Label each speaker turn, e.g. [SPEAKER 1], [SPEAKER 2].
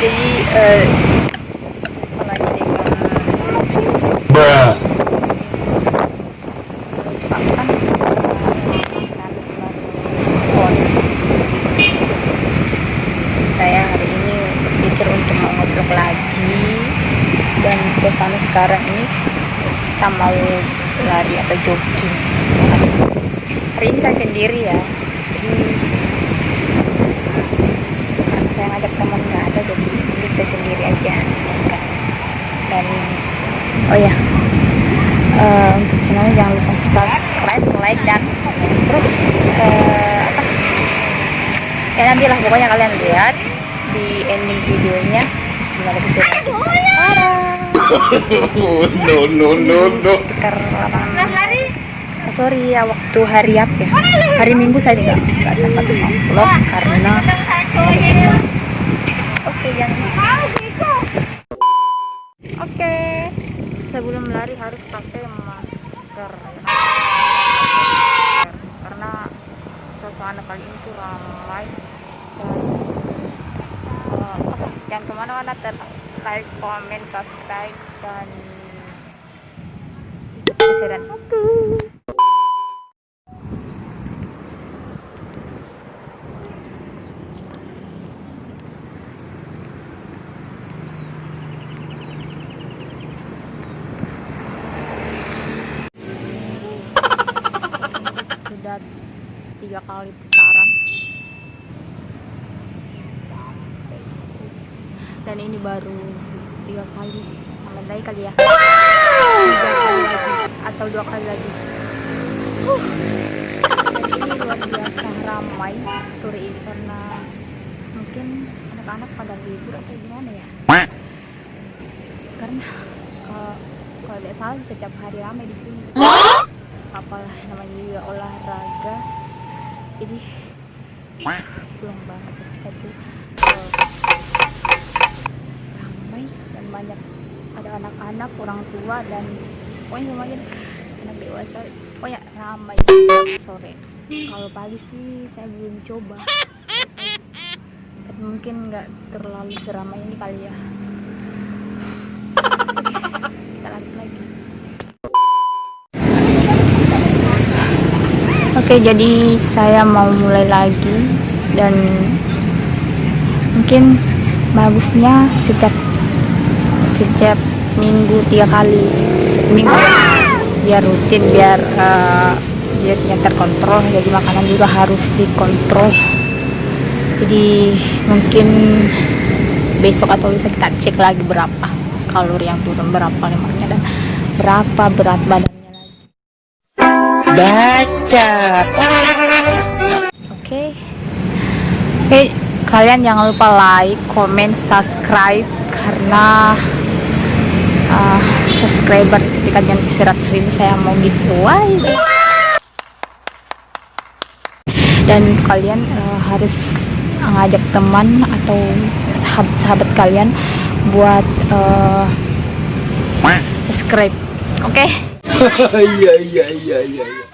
[SPEAKER 1] eh apa lagi deh Kak?
[SPEAKER 2] Bruh.
[SPEAKER 1] saya hari ini berpikir untuk mau ngobrol lagi dan suasana sekarang ini kita mau lari atau jogging hari ini saya sendiri ya jadi karena saya ngajak teman nggak ada jadi mending saya sendiri aja dan oh ya eh, untuk channelnya jangan lupa subscribe like dan terus eh, apa? Ya nantilah pokoknya kalian lihat di ending videonya. Gimana keseruan
[SPEAKER 2] no, no, no, no.
[SPEAKER 1] apa namanya Oh, sorry ya waktu hari apa ya? Hari minggu saya tidak nggak sempat vlog karena oke jangan oke sebelum lari harus pakai masker karena suasana kali ini tuh ramai dan eh, ke mana-mana ter like comment subscribe dan keseruan aku sudah tiga kali putaran dan ini baru tiga kali. Tambah lagi kali ya? Tiga kali lagi atau dua kali lagi. Dan ini luar biasa ramai sore ini karena mungkin anak-anak pada libur atau gimana ya? Karena kalau kalau tidak salah setiap hari ramai di sini apalah namanya juga olahraga. Jadi pulang banget jadi eh, ramai dan banyak. Ada anak-anak orang tua dan pokoknya semuanya anak dewasa. Pokoknya ramai. Sore. Kalau pagi sih saya belum coba. Mungkin nggak terlalu seramai ini kali ya kita lanjut lagi Oke, jadi saya mau mulai lagi dan mungkin bagusnya setiap setiap minggu tiga kali. Seminggu biar rutin biar uh, dietnya terkontrol jadi makanan juga harus dikontrol. Jadi mungkin besok atau bisa kita cek lagi berapa kalori yang turun berapa lemaknya dan berapa berat lagi
[SPEAKER 2] Baca.
[SPEAKER 1] Oke. Oke, kalian jangan lupa like, comment, subscribe karena uh, subscriber ketika jangan 100 ribu saya mau giveaway. Dan kalian uh, harus ngajak teman atau sahabat-sahabat kalian buat uh, subscribe. Oke?
[SPEAKER 2] Iya, iya, iya, iya. iya. Bruh.